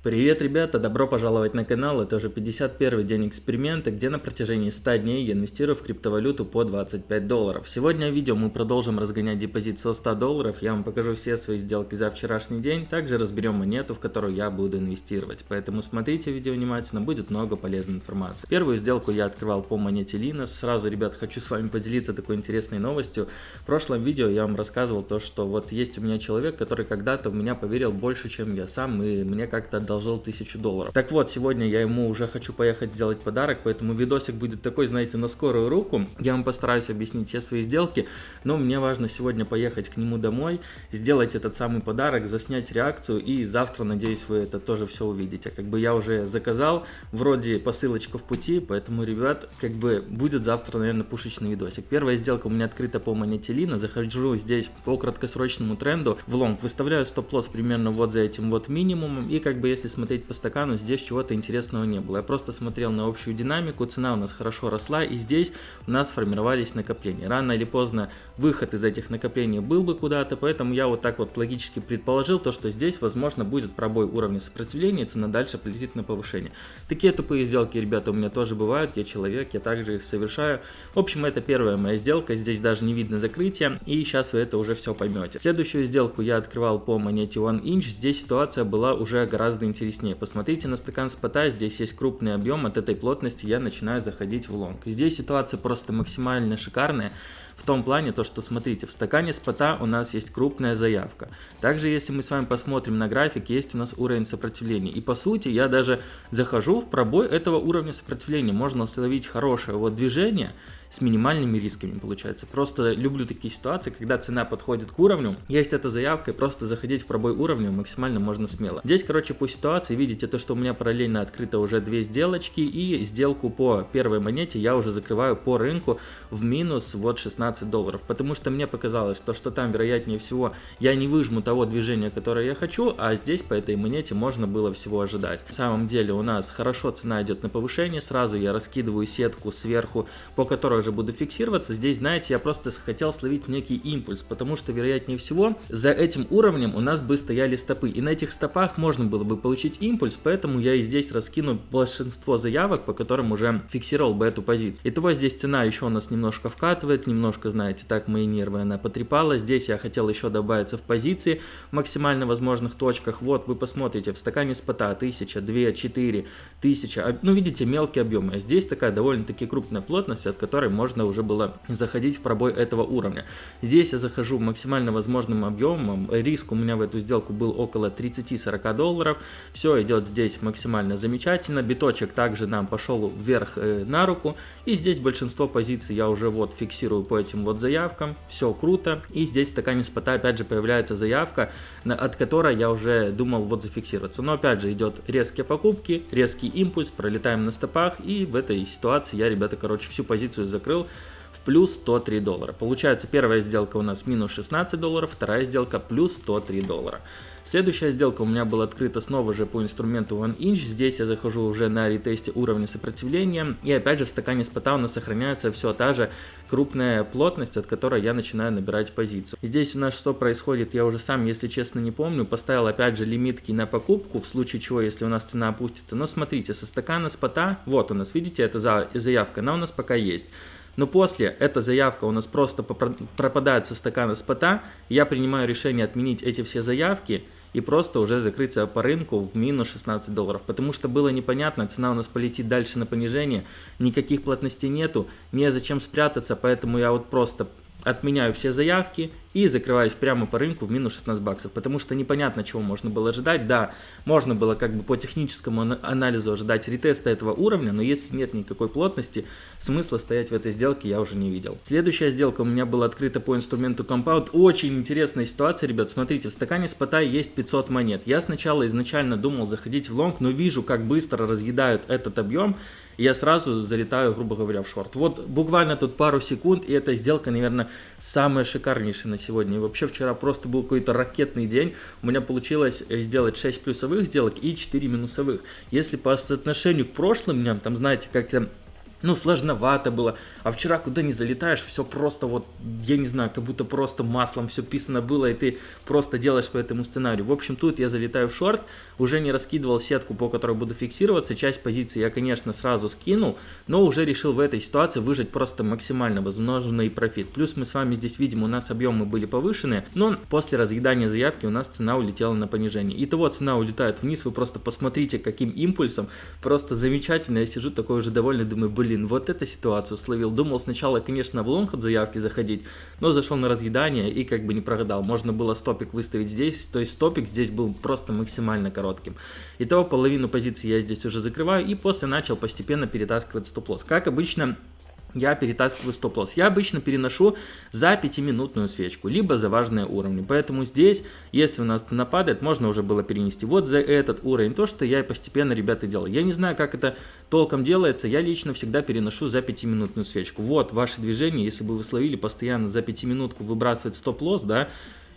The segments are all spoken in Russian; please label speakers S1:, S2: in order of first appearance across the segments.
S1: Привет, ребята! Добро пожаловать на канал. Это уже 51 день эксперимента, где на протяжении 100 дней я инвестирую в криптовалюту по 25 долларов. Сегодня в видео мы продолжим разгонять депозит со 100 долларов. Я вам покажу все свои сделки за вчерашний день. Также разберем монету, в которую я буду инвестировать. Поэтому смотрите видео внимательно, будет много полезной информации. Первую сделку я открывал по монете Linus. Сразу, ребят, хочу с вами поделиться такой интересной новостью. В прошлом видео я вам рассказывал то, что вот есть у меня человек, который когда-то в меня поверил больше, чем я сам, и мне как-то одолжил 1000 долларов. Так вот, сегодня я ему уже хочу поехать сделать подарок, поэтому видосик будет такой, знаете, на скорую руку. Я вам постараюсь объяснить все свои сделки, но мне важно сегодня поехать к нему домой, сделать этот самый подарок, заснять реакцию, и завтра, надеюсь, вы это тоже все увидите. Как бы я уже заказал, вроде посылочка в пути, поэтому, ребят, как бы будет завтра, наверное, пушечный видосик. Первая сделка у меня открыта по монете Лина, захожу здесь по краткосрочному тренду в лонг, выставляю стоп-лосс примерно вот за этим вот минимумом, и как бы если смотреть по стакану, здесь чего-то интересного не было. Я просто смотрел на общую динамику, цена у нас хорошо росла, и здесь у нас формировались накопления. Рано или поздно выход из этих накоплений был бы куда-то, поэтому я вот так вот логически предположил, то, что здесь, возможно, будет пробой уровня сопротивления, и цена дальше полетит на повышение. Такие тупые сделки, ребята, у меня тоже бывают, я человек, я также их совершаю. В общем, это первая моя сделка, здесь даже не видно закрытия, и сейчас вы это уже все поймете. Следующую сделку я открывал по монете One Inch, здесь ситуация была уже гораздо интереснее. Посмотрите на стакан спота, здесь есть крупный объем, от этой плотности я начинаю заходить в лонг. Здесь ситуация просто максимально шикарная. В том плане, то что смотрите, в стакане спота у нас есть крупная заявка. Также, если мы с вами посмотрим на график, есть у нас уровень сопротивления. И по сути, я даже захожу в пробой этого уровня сопротивления. Можно словить хорошее вот движение с минимальными рисками получается. Просто люблю такие ситуации, когда цена подходит к уровню, есть эта заявка, и просто заходить в пробой уровня максимально можно смело. Здесь, короче, по ситуации, видите, то, что у меня параллельно открыто уже две сделочки, и сделку по первой монете я уже закрываю по рынку в минус вот 16 долларов, потому что мне показалось, то, что там, вероятнее всего, я не выжму того движения, которое я хочу, а здесь по этой монете можно было всего ожидать. На самом деле у нас хорошо цена идет на повышение, сразу я раскидываю сетку сверху, по которой уже буду фиксироваться. Здесь, знаете, я просто хотел словить некий импульс, потому что, вероятнее всего, за этим уровнем у нас бы стояли стопы. И на этих стопах можно было бы получить импульс, поэтому я и здесь раскину большинство заявок, по которым уже фиксировал бы эту позицию. Итого здесь цена еще у нас немножко вкатывает, немножко, знаете, так мои нервы она потрепала. Здесь я хотел еще добавиться в позиции в максимально возможных точках. Вот вы посмотрите, в стакане спота 1000, 2, 4, 1000. Ну, видите, мелкие объемы. А здесь такая довольно-таки крупная плотность, от которой можно уже было заходить в пробой этого уровня. Здесь я захожу максимально возможным объемом, риск у меня в эту сделку был около 30-40 долларов, все идет здесь максимально замечательно, биточек также нам пошел вверх э, на руку, и здесь большинство позиций я уже вот фиксирую по этим вот заявкам, все круто, и здесь в стакане спота опять же появляется заявка, от которой я уже думал вот зафиксироваться, но опять же идет резкие покупки, резкий импульс, пролетаем на стопах, и в этой ситуации я, ребята, короче, всю позицию закрыл в плюс 103 доллара. Получается, первая сделка у нас минус 16 долларов, вторая сделка плюс 103 доллара. Следующая сделка у меня была открыта снова же по инструменту One Inch. Здесь я захожу уже на ретесте уровня сопротивления. И опять же в стакане спота у нас сохраняется все та же крупная плотность, от которой я начинаю набирать позицию. Здесь у нас что происходит, я уже сам, если честно, не помню. Поставил опять же лимитки на покупку, в случае чего, если у нас цена опустится. Но смотрите, со стакана спота, вот у нас, видите, эта заявка, она у нас пока есть. Но после эта заявка у нас просто пропадает со стакана спота, я принимаю решение отменить эти все заявки и просто уже закрыться по рынку в минус 16 долларов. Потому что было непонятно, цена у нас полетит дальше на понижение, никаких плотностей нету, незачем спрятаться, поэтому я вот просто отменяю все заявки и закрываюсь прямо по рынку в минус 16 баксов, потому что непонятно, чего можно было ожидать. Да, можно было как бы по техническому анализу ожидать ретеста этого уровня, но если нет никакой плотности, смысла стоять в этой сделке я уже не видел. Следующая сделка у меня была открыта по инструменту Compound. Очень интересная ситуация, ребят. Смотрите, в стакане спота есть 500 монет. Я сначала изначально думал заходить в лонг, но вижу, как быстро разъедают этот объем, и я сразу залетаю, грубо говоря, в шорт. Вот буквально тут пару секунд, и эта сделка, наверное, самая шикарнейшая на сегодня. И вообще вчера просто был какой-то ракетный день. У меня получилось сделать 6 плюсовых сделок и 4 минусовых. Если по соотношению к прошлым дням, там, знаете, как ну, сложновато было. А вчера куда не залетаешь, все просто вот, я не знаю, как будто просто маслом все писано было, и ты просто делаешь по этому сценарию. В общем, тут я залетаю в шорт, уже не раскидывал сетку, по которой буду фиксироваться. Часть позиции я, конечно, сразу скинул, но уже решил в этой ситуации выжать просто максимально возможный профит. Плюс мы с вами здесь видим, у нас объемы были повышены, но после разъедания заявки у нас цена улетела на понижение. Итого цена улетает вниз, вы просто посмотрите, каким импульсом, просто замечательно. Я сижу такой уже довольный, думаю, блин, блин, вот эту ситуацию словил. Думал сначала, конечно, в лонг от заявки заходить, но зашел на разъедание и как бы не прогадал. Можно было стопик выставить здесь, то есть стопик здесь был просто максимально коротким. Итого половину позиции я здесь уже закрываю и после начал постепенно перетаскивать стоп-лосс. Как обычно, я перетаскиваю стоп-лосс. Я обычно переношу за 5-минутную свечку, либо за важные уровни. Поэтому здесь, если у нас цена падает, можно уже было перенести вот за этот уровень. То, что я постепенно, ребята, делаю. Я не знаю, как это толком делается. Я лично всегда переношу за 5-минутную свечку. Вот ваше движение, если бы вы словили постоянно за 5-минутку выбрасывать стоп-лосс, да,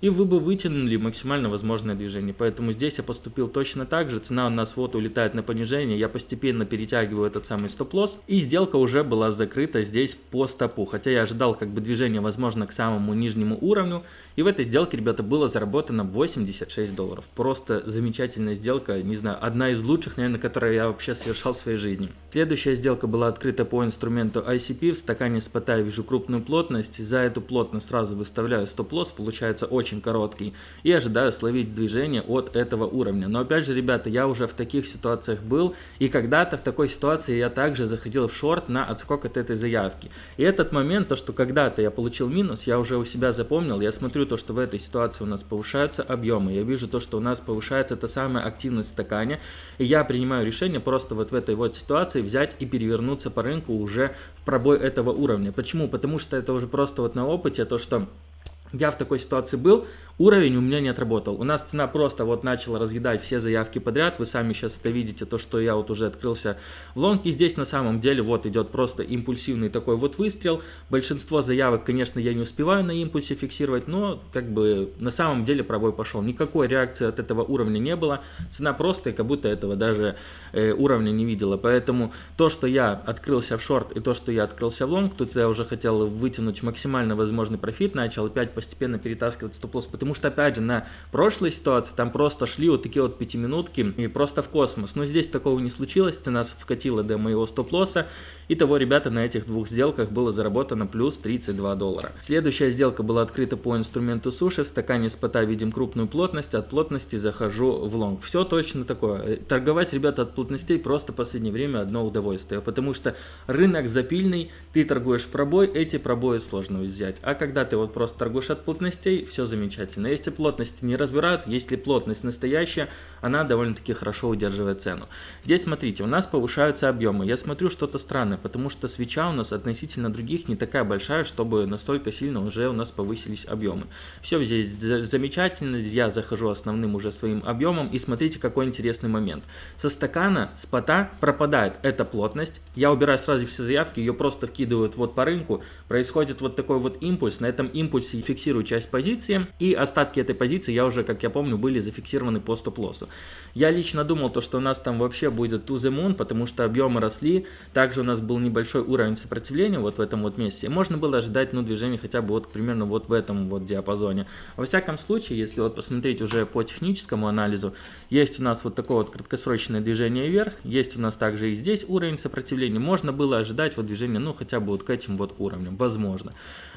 S1: и вы бы вытянули максимально возможное движение. Поэтому здесь я поступил точно так же. Цена у нас вот улетает на понижение. Я постепенно перетягиваю этот самый стоп-лосс. И сделка уже была закрыта здесь по стопу. Хотя я ожидал как бы движение возможно к самому нижнему уровню. И в этой сделке, ребята, было заработано 86 долларов. Просто замечательная сделка. Не знаю, одна из лучших, наверное, которую я вообще совершал в своей жизни. Следующая сделка была открыта по инструменту ICP. В стакане спота я вижу крупную плотность. За эту плотность сразу выставляю стоп-лосс. Получается очень очень короткий, и ожидаю словить движение от этого уровня. Но опять же, ребята, я уже в таких ситуациях был, и когда-то в такой ситуации я также заходил в шорт на отскок от этой заявки. И этот момент, то что когда-то я получил минус, я уже у себя запомнил, я смотрю то, что в этой ситуации у нас повышаются объемы, я вижу то, что у нас повышается та самая активность в стакане, и я принимаю решение просто вот в этой вот ситуации взять и перевернуться по рынку уже в пробой этого уровня. Почему? Потому что это уже просто вот на опыте, то что я в такой ситуации был, Уровень у меня не отработал. У нас цена просто вот начала разъедать все заявки подряд. Вы сами сейчас это видите, то, что я вот уже открылся в лонг. И здесь на самом деле вот идет просто импульсивный такой вот выстрел. Большинство заявок, конечно, я не успеваю на импульсе фиксировать, но как бы на самом деле пробой пошел. Никакой реакции от этого уровня не было. Цена просто как будто этого даже э, уровня не видела. Поэтому то, что я открылся в шорт и то, что я открылся в лонг, тут я уже хотел вытянуть максимально возможный профит. Начал опять постепенно перетаскивать стоп-лосс, потому Потому что, опять же, на прошлой ситуации там просто шли вот такие вот пятиминутки и просто в космос. Но здесь такого не случилось, цена вкатила до моего стоп-лосса. И того, ребята, на этих двух сделках было заработано плюс 32 доллара. Следующая сделка была открыта по инструменту суши. В стакане спота видим крупную плотность, от плотности захожу в лонг. Все точно такое. Торговать, ребята, от плотностей просто в последнее время одно удовольствие. Потому что рынок запильный, ты торгуешь пробой, эти пробои сложно взять. А когда ты вот просто торгуешь от плотностей, все замечательно замечательно. Если плотность не разбирают, если плотность настоящая, она довольно-таки хорошо удерживает цену. Здесь смотрите, у нас повышаются объемы. Я смотрю что-то странное, потому что свеча у нас относительно других не такая большая, чтобы настолько сильно уже у нас повысились объемы. Все здесь замечательно, я захожу основным уже своим объемом и смотрите какой интересный момент. Со стакана, с пота пропадает эта плотность, я убираю сразу все заявки, ее просто вкидывают вот по рынку, происходит вот такой вот импульс, на этом импульсе фиксирую часть позиции и остатки этой позиции я уже, как я помню, были зафиксированы по стоп-лоссу. Я лично думал, то, что у нас там вообще будет to the moon, потому что объемы росли, также у нас был небольшой уровень сопротивления вот в этом вот месте, можно было ожидать, ну, движение хотя бы вот примерно вот в этом вот диапазоне. Во всяком случае, если вот посмотреть уже по техническому анализу, есть у нас вот такое вот краткосрочное движение вверх, есть у нас также и здесь уровень сопротивления, можно было ожидать вот движение, ну, хотя бы вот к этим вот уровням, возможно.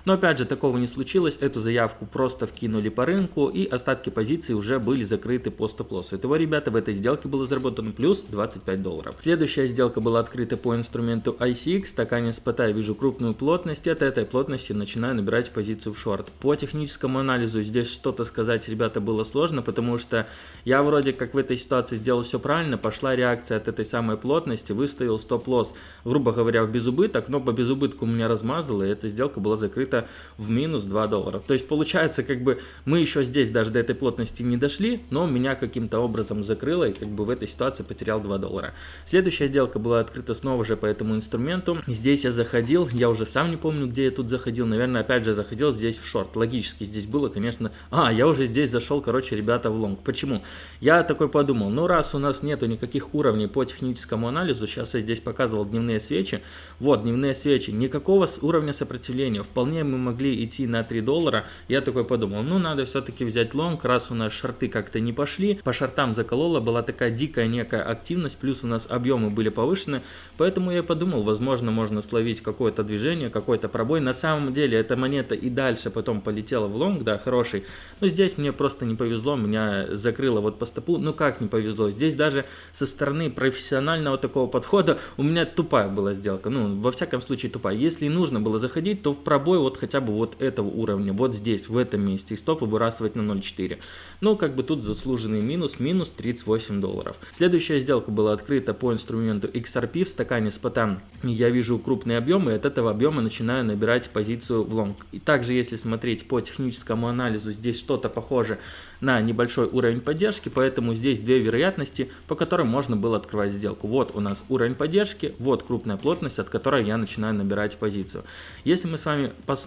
S1: Но опять же, такого не случилось, эту заявку просто вкинули по рынку и остатки позиций уже были закрыты по стоп-лоссу. Итого, ребята, в этой сделке было заработано плюс 25 долларов. Следующая сделка была открыта по инструменту ICX, стакане спота я вижу крупную плотность, от этой плотности начинаю набирать позицию в шорт. По техническому анализу здесь что-то сказать, ребята, было сложно, потому что я вроде как в этой ситуации сделал все правильно, пошла реакция от этой самой плотности, выставил стоп-лосс, грубо говоря, в безубыток, но по безубытку меня размазало, и эта сделка была закрыта в минус 2 доллара. То есть получается как бы Мы еще здесь даже до этой плотности не дошли, но меня каким-то образом закрыло и как бы в этой ситуации потерял 2 доллара. Следующая сделка была открыта снова же по этому инструменту. Здесь я заходил, я уже сам не помню, где я тут заходил, наверное, опять же заходил здесь в шорт. Логически здесь было, конечно... А, я уже здесь зашел, короче, ребята, в лонг. Почему? Я такой подумал, ну раз у нас нету никаких уровней по техническому анализу, сейчас я здесь показывал дневные свечи, вот, дневные свечи, никакого уровня сопротивления, вполне мы могли идти на 3 доллара, я такой подумал, ну надо все-таки взять лонг, раз у нас шорты как-то не пошли, по шортам заколола, была такая дикая некая активность, плюс у нас объемы были повышены, поэтому я подумал, возможно, можно словить какое-то движение, какой-то пробой, на самом деле эта монета и дальше потом полетела в лонг, да, хороший, но здесь мне просто не повезло, меня закрыло вот по стопу, ну как не повезло, здесь даже со стороны профессионального такого подхода у меня тупая была сделка, ну, во всяком случае тупая, если нужно было заходить, то в пробой вот хотя бы вот этого уровня, вот здесь, в этом месте, и стоп выбрасывать на 0.4, ну, как бы тут заслуженный минус, минус 38 долларов. Следующая сделка была открыта по инструменту XRP в стакане спота, я вижу крупные объемы, и от этого объема начинаю набирать позицию в лонг. И также, если смотреть по техническому анализу, здесь что-то похоже на небольшой уровень поддержки, поэтому здесь две вероятности, по которым можно было открывать сделку. Вот у нас уровень поддержки, вот крупная плотность, от которой я начинаю набирать позицию. Если мы с вами посмотрим,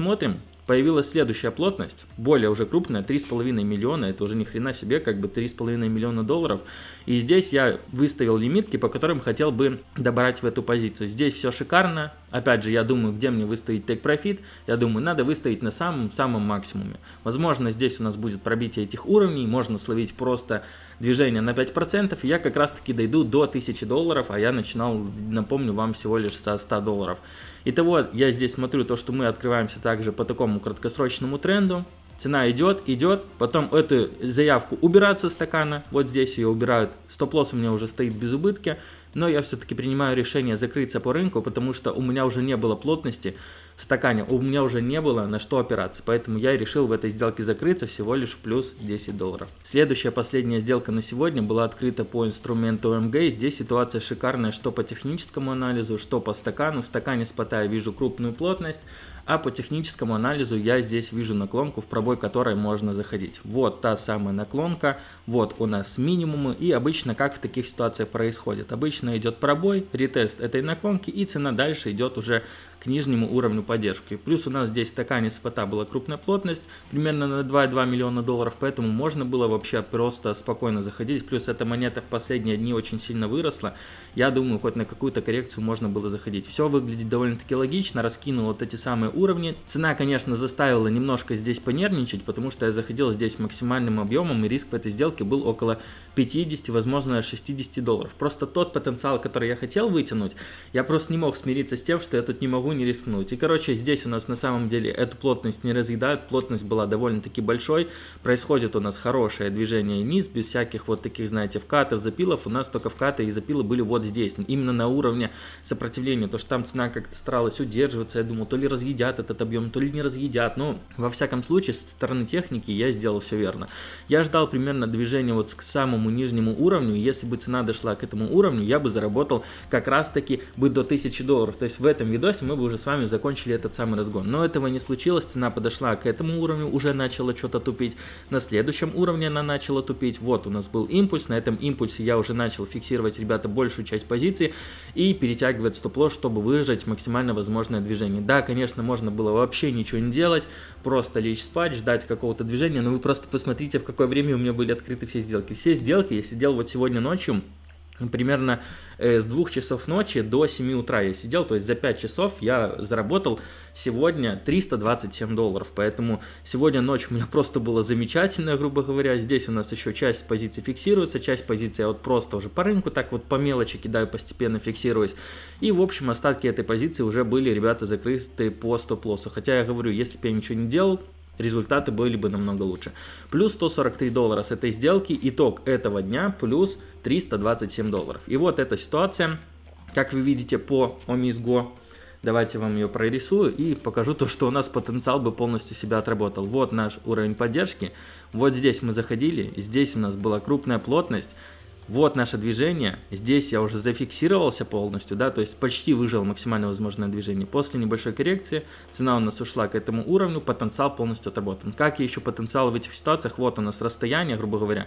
S1: появилась следующая плотность, более уже крупная, 3,5 миллиона, это уже ни хрена себе, как бы 3,5 миллиона долларов. И здесь я выставил лимитки, по которым хотел бы добрать в эту позицию. Здесь все шикарно, опять же, я думаю, где мне выставить take profit, я думаю, надо выставить на самом-самом максимуме. Возможно, здесь у нас будет пробитие этих уровней, можно словить просто движение на 5%, и я как раз таки дойду до 1000 долларов, а я начинал, напомню вам, всего лишь со 100 долларов. Итого, я здесь смотрю то, что мы открываемся также по такому краткосрочному тренду. Цена идет, идет, потом эту заявку убирают со стакана, вот здесь ее убирают, стоп-лосс у меня уже стоит без убытки, но я все-таки принимаю решение закрыться по рынку, потому что у меня уже не было плотности в стакане, у меня уже не было на что опираться, поэтому я решил в этой сделке закрыться всего лишь в плюс 10 долларов. Следующая, последняя сделка на сегодня была открыта по инструменту МГ, здесь ситуация шикарная что по техническому анализу, что по стакану, в стакане спота я вижу крупную плотность, а по техническому анализу я здесь вижу наклонку, в пробой которой можно заходить. Вот та самая наклонка, вот у нас минимумы, и обычно как в таких ситуациях происходит? Обычно идет пробой, ретест этой наклонки, и цена дальше идет уже к нижнему уровню поддержки. Плюс у нас здесь в стакане спота была крупная плотность, примерно на 2,2 миллиона долларов, поэтому можно было вообще просто спокойно заходить. Плюс эта монета в последние дни очень сильно выросла. Я думаю, хоть на какую-то коррекцию можно было заходить. Все выглядит довольно-таки логично, раскинул вот эти самые уровни. Цена, конечно, заставила немножко здесь понервничать, потому что я заходил здесь максимальным объемом, и риск в этой сделке был около 50, возможно, 60 долларов. Просто тот потенциал, который я хотел вытянуть, я просто не мог смириться с тем, что я тут не могу не рискнуть. И, короче, здесь у нас на самом деле эту плотность не разъедают, плотность была довольно-таки большой, происходит у нас хорошее движение вниз, без всяких вот таких, знаете, вкатов, запилов, у нас только вкаты и запилы были вот здесь, именно на уровне сопротивления, то что там цена как-то старалась удерживаться, я думал, то ли разъедят этот объем, то ли не разъедят, но во всяком случае, со стороны техники я сделал все верно. Я ждал примерно движения вот к самому нижнему уровню, если бы цена дошла к этому уровню, я бы заработал как раз таки бы до 1000 долларов, то есть в этом видосе мы бы уже с вами закончили этот самый разгон. Но этого не случилось, цена подошла к этому уровню, уже начала что-то тупить. На следующем уровне она начала тупить. Вот у нас был импульс, на этом импульсе я уже начал фиксировать, ребята, большую часть позиции и перетягивать стоп-лосс, чтобы выжать максимально возможное движение. Да, конечно, можно было вообще ничего не делать, просто лечь спать, ждать какого-то движения, но вы просто посмотрите, в какое время у меня были открыты все сделки. Все сделки я сидел вот сегодня ночью, примерно э, с 2 часов ночи до 7 утра я сидел, то есть за 5 часов я заработал сегодня 327 долларов, поэтому сегодня ночь у меня просто была замечательная, грубо говоря, здесь у нас еще часть позиций фиксируется, часть позиций я вот просто уже по рынку так вот по мелочи кидаю, постепенно фиксируюсь, и в общем остатки этой позиции уже были, ребята, закрыты по стоп-лоссу, хотя я говорю, если бы я ничего не делал, результаты были бы намного лучше. Плюс 143 доллара с этой сделки, итог этого дня плюс 327 долларов. И вот эта ситуация, как вы видите по OMISGO, давайте вам ее прорисую и покажу то, что у нас потенциал бы полностью себя отработал. Вот наш уровень поддержки, вот здесь мы заходили, здесь у нас была крупная плотность, Вот наше движение. Здесь я уже зафиксировался полностью, да, то есть почти выжил максимально возможное движение. После небольшой коррекции цена у нас ушла к этому уровню, потенциал полностью отработан. Как я ищу потенциал в этих ситуациях? Вот у нас расстояние, грубо говоря.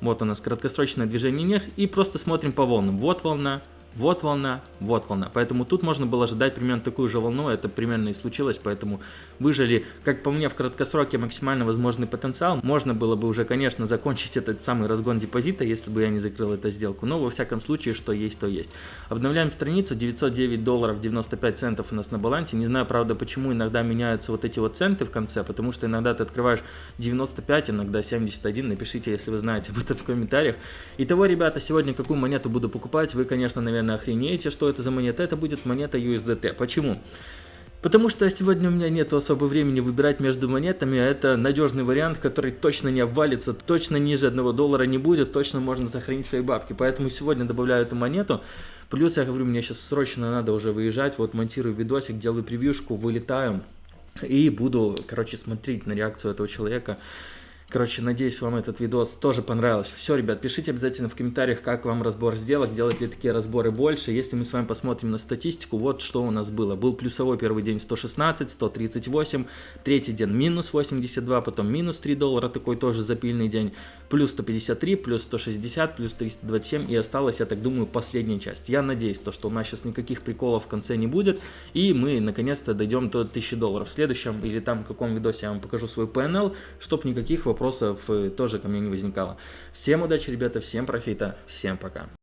S1: Вот у нас краткосрочное движение вверх и просто смотрим по волнам. Вот волна, вот волна, вот волна. Поэтому тут можно было ожидать примерно такую же волну, это примерно и случилось, поэтому выжили, как по мне, в краткосроке максимально возможный потенциал. Можно было бы уже, конечно, закончить этот самый разгон депозита, если бы я не закрыл эту сделку, но во всяком случае, что есть, то есть. Обновляем страницу, 909 долларов 95 центов у нас на балансе. Не знаю, правда, почему иногда меняются вот эти вот центы в конце, потому что иногда ты открываешь 95, иногда 71, напишите, если вы знаете об этом в комментариях. Итого, ребята, сегодня какую монету буду покупать, вы, конечно, наверное, наверное, охренеете, что это за монета. Это будет монета USDT. Почему? Потому что сегодня у меня нет особо времени выбирать между монетами, а это надежный вариант, который точно не обвалится, точно ниже 1 доллара не будет, точно можно сохранить свои бабки. Поэтому сегодня добавляю эту монету. Плюс я говорю, мне сейчас срочно надо уже выезжать, вот монтирую видосик, делаю превьюшку, вылетаю и буду, короче, смотреть на реакцию этого человека. Короче, надеюсь, вам этот видос тоже понравился. Все, ребят, пишите обязательно в комментариях, как вам разбор сделок, делать ли такие разборы больше. Если мы с вами посмотрим на статистику, вот что у нас было. Был плюсовой первый день 116, 138, третий день минус 82, потом минус 3 доллара, такой тоже запильный день, плюс 153, плюс 160, плюс 327 и осталась, я так думаю, последняя часть. Я надеюсь, то, что у нас сейчас никаких приколов в конце не будет, и мы наконец-то дойдем до 1000 долларов. В следующем или там в каком видосе я вам покажу свой PNL, чтобы никаких вопросов э, тоже ко мне не возникало. Всем удачи, ребята, всем профита, всем пока.